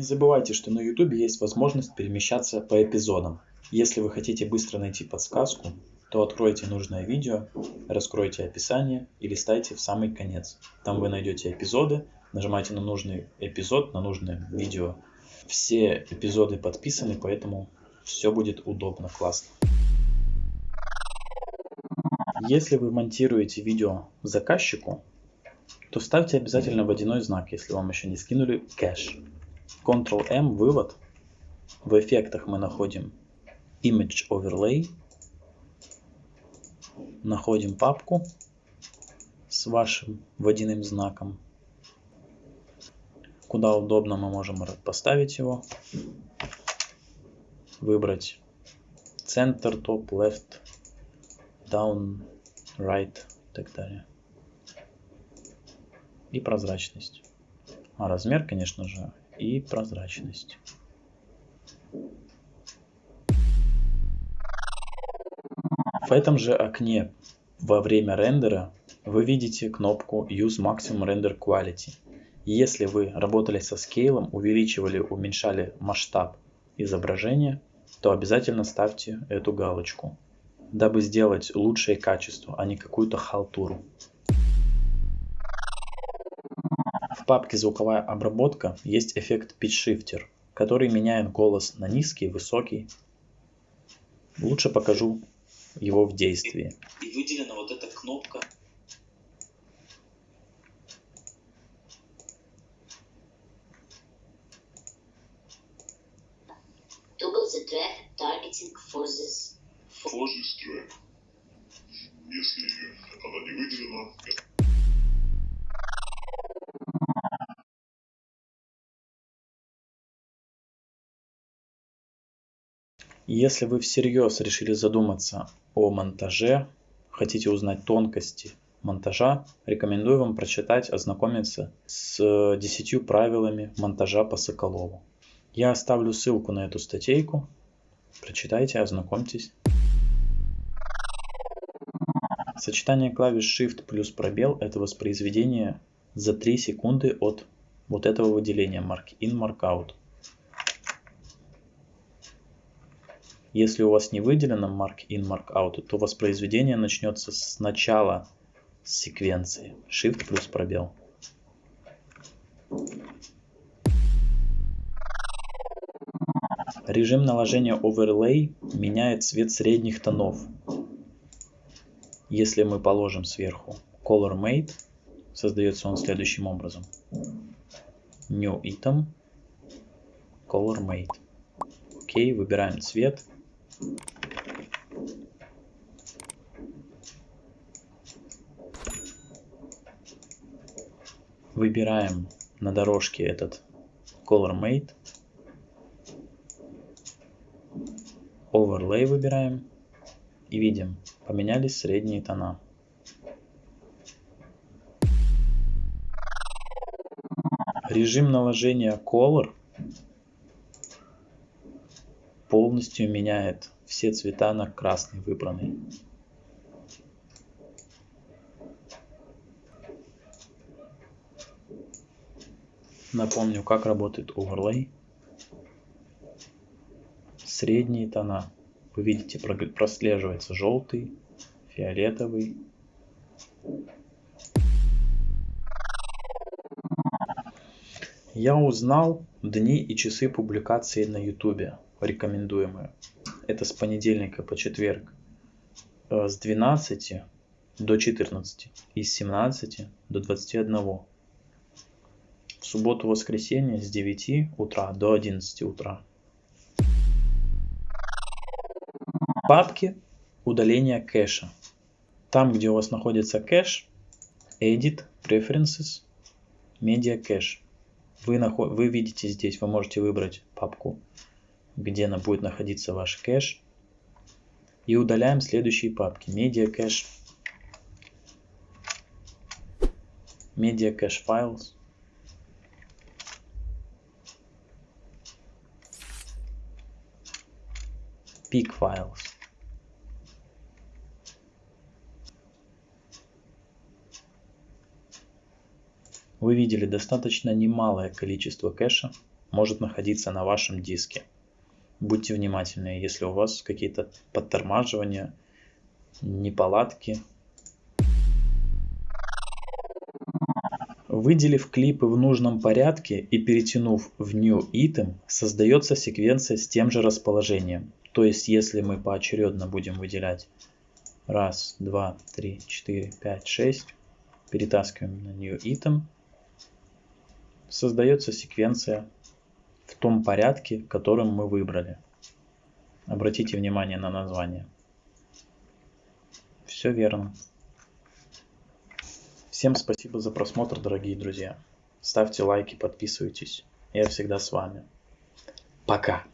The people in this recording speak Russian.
Не забывайте, что на YouTube есть возможность перемещаться по эпизодам. Если вы хотите быстро найти подсказку, то откройте нужное видео, раскройте описание и листайте в самый конец. Там вы найдете эпизоды, нажимайте на нужный эпизод, на нужное видео. Все эпизоды подписаны, поэтому все будет удобно, классно. Если вы монтируете видео заказчику, то ставьте обязательно водяной знак, если вам еще не скинули кэш. Ctrl-M, вывод. В эффектах мы находим Image Overlay. Находим папку с вашим водяным знаком. Куда удобно мы можем поставить его. Выбрать центр, топ, left, down, right и так далее. И прозрачность. А размер, конечно же, и прозрачность. В этом же окне во время рендера вы видите кнопку Use Maximum Render Quality. Если вы работали со скейлом, увеличивали, уменьшали масштаб изображения, то обязательно ставьте эту галочку, дабы сделать лучшее качество, а не какую-то халтуру. Папке звуковая обработка есть эффект Pitch Shifter, который меняет голос на низкий, высокий. Лучше покажу его в действии. И выделена вот эта кнопка Toggle the track targeting for this. For this track. Если она не выделена, Если вы всерьез решили задуматься о монтаже, хотите узнать тонкости монтажа, рекомендую вам прочитать, ознакомиться с 10 правилами монтажа по Соколову. Я оставлю ссылку на эту статейку. Прочитайте, ознакомьтесь. Сочетание клавиш Shift плюс пробел – это воспроизведение за 3 секунды от вот этого выделения Mark In, Mark Out. Если у вас не выделено mark in, mark out, то воспроизведение начнется с начала секвенции. Shift плюс пробел. Режим наложения Overlay меняет цвет средних тонов. Если мы положим сверху Color Made, создается он следующим образом. New Item, Color Made. Окей, выбираем цвет Выбираем на дорожке этот Color Mate. Overlay выбираем. И видим, поменялись средние тона. Режим наложения Color полностью меняет все цвета на красный выбранный. Напомню, как работает Overlay. Средние тона. Вы видите, прослеживается желтый, фиолетовый. Я узнал дни и часы публикации на YouTube рекомендуемые. Это с понедельника по четверг э, с 12 до 14 и с 17 до 21. В субботу-воскресенье с 9 утра до 11 утра. Папки удаления кэша. Там, где у вас находится кэш, Edit, Preferences, Media Cache. Вы, наход... вы видите здесь, вы можете выбрать папку где она будет находиться ваш кэш. И удаляем следующие папки. Media Cache, Media Cache Files, Peak Files. Вы видели достаточно немалое количество кэша может находиться на вашем диске. Будьте внимательны, если у вас какие-то подтормаживания, неполадки. Выделив клипы в нужном порядке и перетянув в New Item, создается секвенция с тем же расположением. То есть, если мы поочередно будем выделять раз, два, три, четыре, пять, шесть, перетаскиваем на New Item, создается секвенция в том порядке, которым мы выбрали. Обратите внимание на название. Все верно. Всем спасибо за просмотр, дорогие друзья. Ставьте лайки, подписывайтесь. Я всегда с вами. Пока.